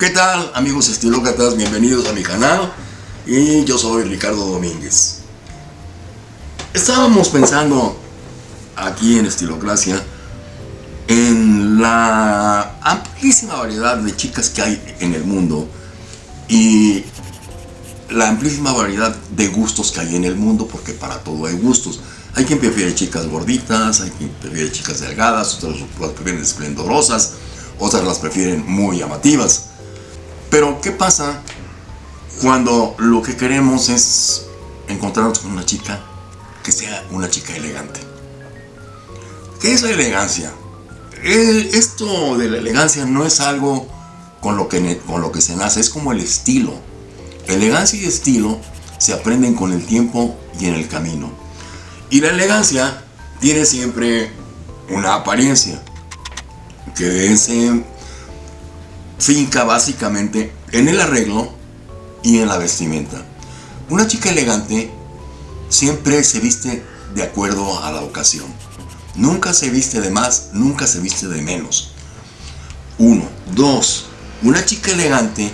¿Qué tal amigos estilócratas? Bienvenidos a mi canal y yo soy Ricardo Domínguez. Estábamos pensando aquí en Estilocracia en la amplísima variedad de chicas que hay en el mundo y la amplísima variedad de gustos que hay en el mundo porque para todo hay gustos. Hay quien prefiere chicas gorditas, hay quien prefiere chicas delgadas, otras las prefieren esplendorosas, otras las prefieren muy llamativas. Pero, ¿qué pasa cuando lo que queremos es encontrarnos con una chica que sea una chica elegante? ¿Qué es la elegancia? esto de la elegancia no es algo con lo, que, con lo que se nace, es como el estilo. Elegancia y estilo se aprenden con el tiempo y en el camino. Y la elegancia tiene siempre una apariencia que es finca básicamente en el arreglo y en la vestimenta. Una chica elegante siempre se viste de acuerdo a la ocasión. Nunca se viste de más, nunca se viste de menos. Uno. Dos. Una chica elegante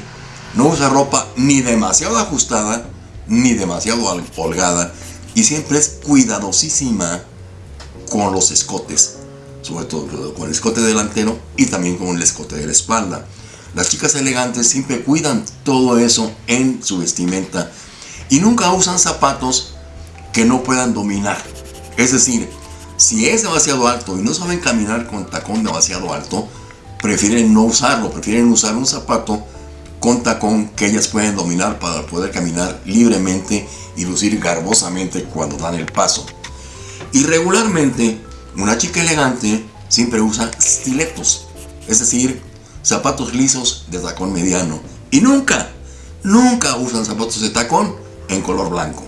no usa ropa ni demasiado ajustada ni demasiado holgada y siempre es cuidadosísima con los escotes, sobre todo con el escote delantero y también con el escote de la espalda. Las chicas elegantes siempre cuidan todo eso en su vestimenta y nunca usan zapatos que no puedan dominar. Es decir, si es demasiado alto y no saben caminar con tacón demasiado alto, prefieren no usarlo, prefieren usar un zapato con tacón que ellas pueden dominar para poder caminar libremente y lucir garbosamente cuando dan el paso. Y regularmente, una chica elegante siempre usa stiletos, es decir, zapatos lisos de tacón mediano. Y nunca, nunca usan zapatos de tacón en color blanco.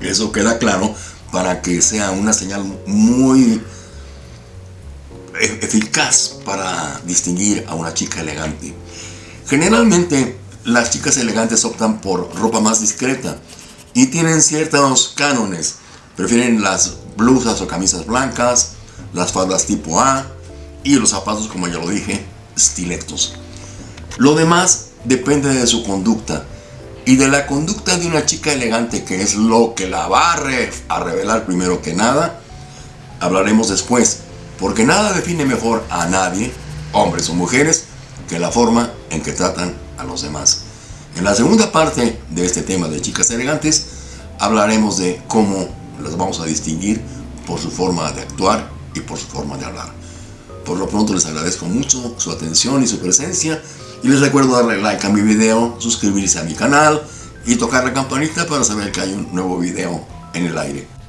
Eso queda claro para que sea una señal muy e-, eficaz para distinguir a una chica elegante. Generalmente las chicas elegantes optan por ropa más discreta y tienen ciertos cánones. Prefieren las blusas o camisas blancas, las faldas tipo A y los zapatos, como ya lo dije, Lo demás depende de su conducta y de la conducta de una chica elegante, que es lo que la va a, revelar primero que nada, hablaremos después, porque nada define mejor a nadie, hombres o mujeres, que la forma en que tratan a los demás. En la segunda parte de este tema de chicas elegantes, hablaremos de cómo las vamos a distinguir por su forma de actuar y por su forma de hablar. Por lo pronto les agradezco mucho su atención y su presencia y les recuerdo darle like a mi video, suscribirse a mi canal y tocar la campanita para saber que hay un nuevo video en el aire.